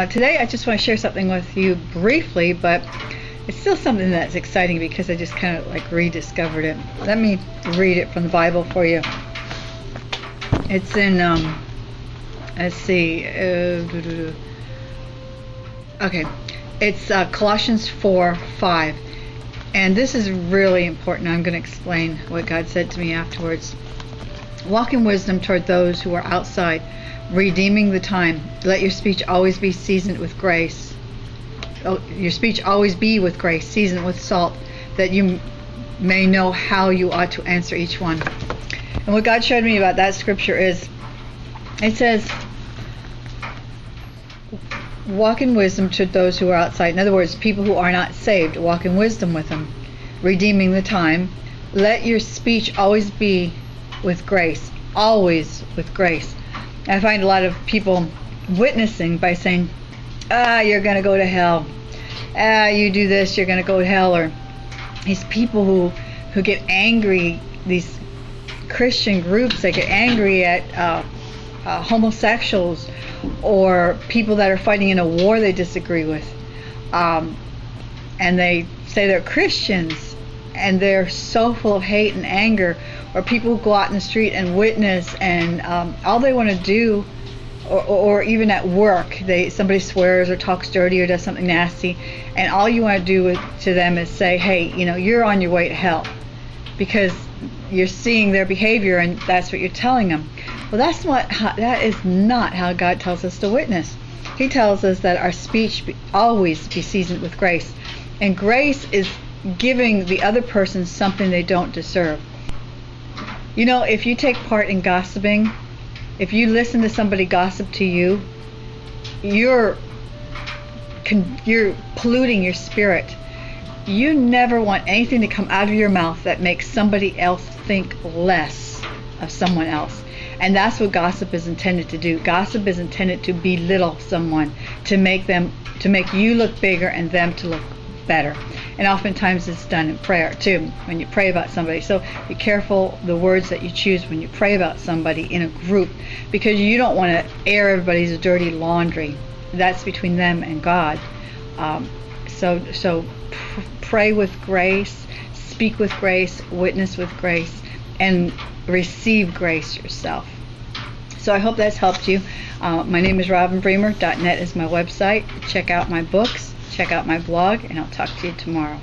uh, today I just want to share something with you briefly, but it's still something that's exciting because I just kind of like rediscovered it. Let me read it from the Bible for you. It's in, um, let's see, uh, okay, it's uh, Colossians 4 5. And this is really important. I'm going to explain what God said to me afterwards. Walk in wisdom toward those who are outside, redeeming the time. Let your speech always be seasoned with grace. Oh, your speech always be with grace, seasoned with salt, that you may know how you ought to answer each one. And what God showed me about that scripture is it says, walk in wisdom to those who are outside. In other words, people who are not saved, walk in wisdom with them, redeeming the time. Let your speech always be with grace, always with grace. I find a lot of people witnessing by saying, ah, you're going to go to hell. Ah, you do this, you're going to go to hell. Or these people who, who get angry, these Christian groups that get angry at uh, uh, homosexuals or people that are fighting in a war they disagree with. Um, and they say they're Christians and they're so full of hate and anger, or people go out in the street and witness, and um, all they want to do, or, or, even at work, they somebody swears or talks dirty or does something nasty, and all you want to do with, to them is say, hey, you know, you're on your way to hell, because you're seeing their behavior and that's what you're telling them. Well, that's what that is not how God tells us to witness. He tells us that our speech be, always be seasoned with grace, and grace is giving the other person something they don't deserve. You know, if you take part in gossiping, if you listen to somebody gossip to you, you're you're polluting your spirit. You never want anything to come out of your mouth that makes somebody else think less of someone else. And that's what gossip is intended to do. Gossip is intended to belittle someone, to make them to make you look bigger and them to look better. And oftentimes it's done in prayer too, when you pray about somebody. So be careful the words that you choose when you pray about somebody in a group because you don't want to air everybody's dirty laundry. That's between them and God. Um, so so pr- pray with grace, speak with grace, witness with grace, and receive grace yourself. So I hope that's helped you. Uh, my name is Robin Bremer. .net is my website. Check out my books, check out my blog, and I'll talk to you tomorrow.